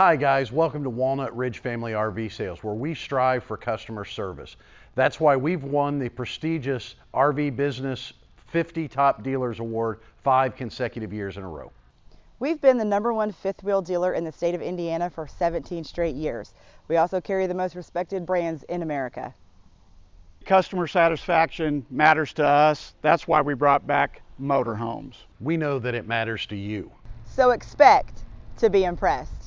Hi guys, welcome to Walnut Ridge Family RV Sales where we strive for customer service. That's why we've won the prestigious RV Business 50 Top Dealers Award five consecutive years in a row. We've been the number one fifth wheel dealer in the state of Indiana for 17 straight years. We also carry the most respected brands in America. Customer satisfaction matters to us. That's why we brought back motorhomes. We know that it matters to you. So expect to be impressed.